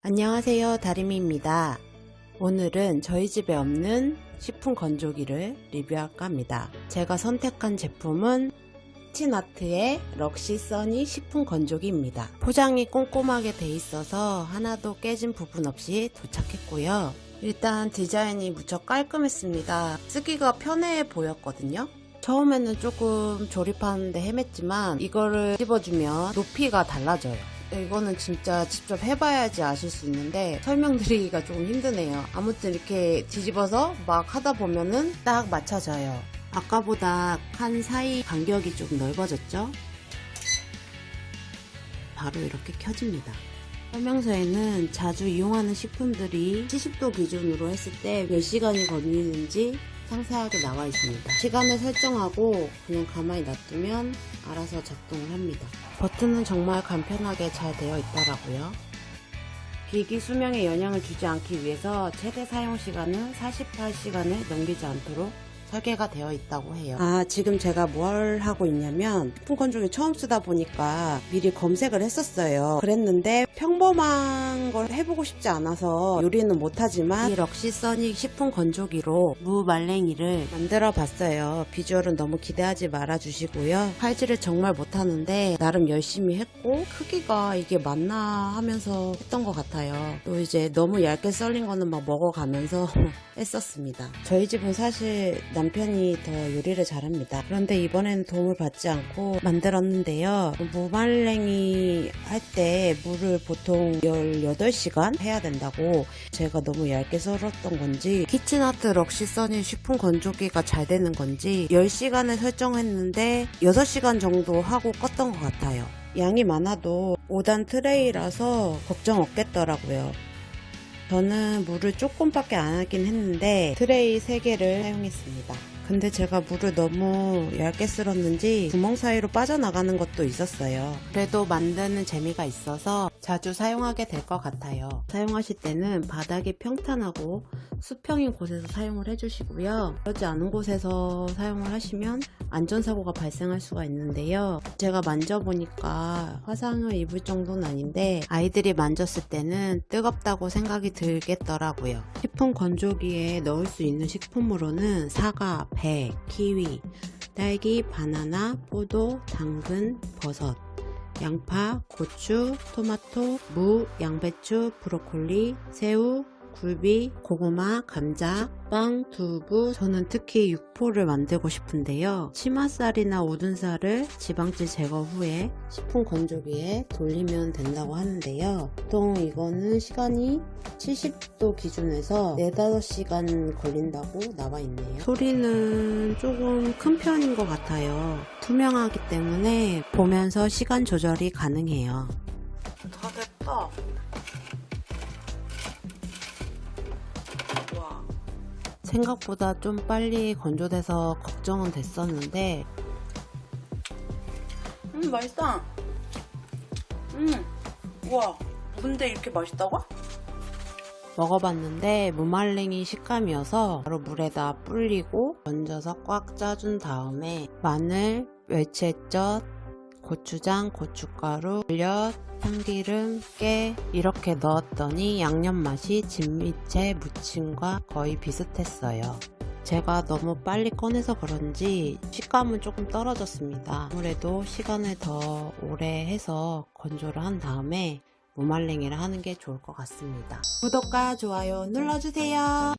안녕하세요 다리미입니다. 오늘은 저희 집에 없는 식품 건조기를 리뷰할까 합니다. 제가 선택한 제품은 치나트의 럭시 써니 식품 건조기입니다. 포장이 꼼꼼하게 돼 있어서 하나도 깨진 부분 없이 도착했고요. 일단 디자인이 무척 깔끔했습니다. 쓰기가 편해 보였거든요. 처음에는 조금 조립하는데 헤맸지만 이거를 찝어주면 높이가 달라져요 이거는 진짜 직접 해봐야지 아실 수 있는데 설명드리기가 조금 힘드네요. 아무튼 이렇게 뒤집어서 막 하다 보면은 딱 맞춰져요. 아까보다 칸 사이 간격이 좀 넓어졌죠? 바로 이렇게 켜집니다. 설명서에는 자주 이용하는 식품들이 70도 기준으로 했을 때 몇 시간이 걸리는지 상세하게 나와 있습니다. 시간을 설정하고 그냥 가만히 놔두면 알아서 작동을 합니다. 버튼은 정말 간편하게 잘 되어 있더라고요. 기기 수명에 영향을 주지 않기 위해서 최대 사용 시간은 48시간을 넘기지 않도록 설계가 되어 있다고 해요. 아, 지금 제가 뭘 하고 있냐면 식품 건조기 처음 쓰다 보니까 미리 검색을 했었어요. 그랬는데 평범한 걸 해보고 싶지 않아서 요리는 못하지만 이 럭시 써닉 식품 건조기로 무말랭이를 만들어 봤어요. 비주얼은 너무 기대하지 말아 주시고요. 칼질을 정말 못하는데 나름 열심히 했고 크기가 이게 맞나 하면서 했던 것 같아요. 또 이제 너무 얇게 썰린 거는 막 먹어가면서 했었습니다. 저희 집은 사실 남편이 더 요리를 잘합니다. 그런데 이번에는 도움을 받지 않고 만들었는데요. 무말랭이 할 때 물을 보통 18시간 해야 된다고 제가 너무 얇게 썰었던 건지 키친아트 럭시 써니 식품 건조기가 잘 되는 건지 10시간을 설정했는데 6시간 정도 하고 껐던 것 같아요. 양이 많아도 5단 트레이라서 걱정 없겠더라고요. 저는 무를 조금밖에 안 하긴 했는데 트레이 3개를 사용했습니다. 근데 제가 무를 너무 얇게 썰었는지 구멍 사이로 빠져나가는 것도 있었어요. 그래도 만드는 재미가 있어서 자주 사용하게 될 것 같아요. 사용하실 때는 바닥이 평탄하고 수평인 곳에서 사용을 해주시고요. 그러지 않은 곳에서 사용을 하시면 안전사고가 발생할 수가 있는데요. 제가 만져보니까 화상을 입을 정도는 아닌데 아이들이 만졌을 때는 뜨겁다고 생각이 들겠더라고요. 식품 건조기에 넣을 수 있는 식품으로는 사과, 배, 키위, 딸기, 바나나, 포도, 당근, 버섯, 양파, 고추, 토마토, 무, 양배추, 브로콜리, 새우, 굴비, 고구마, 감자, 빵, 두부 저는 특히 육포를 만들고 싶은데요. 치맛살이나 오둔살을 지방질 제거 후에 식품 건조기에 돌리면 된다고 하는데요. 보통 이거는 시간이 70도 기준에서 4, 5시간 걸린다고 나와 있네요. 소리는 조금 큰 편인 것 같아요. 투명하기 때문에 보면서 시간 조절이 가능해요. 다 됐다 생각보다 좀 빨리 건조돼서 걱정은 됐었는데. 음 맛있다. 음 우와. 근데 이렇게 맛있다고? 먹어봤는데 무말랭이 식감이어서 바로 물에다 불리고 건져서 꽉 짜준 다음에 마늘, 멸치젓, 고추장, 고춧가루, 엿, 참기름, 깨 이렇게 넣었더니 양념 맛이 진미채 무침과 거의 비슷했어요. 제가 너무 빨리 꺼내서 그런지 식감은 조금 떨어졌습니다. 아무래도 시간을 더 오래 해서 건조를 한 다음에 무말랭이를 하는 게 좋을 것 같습니다. 구독과 좋아요 눌러주세요.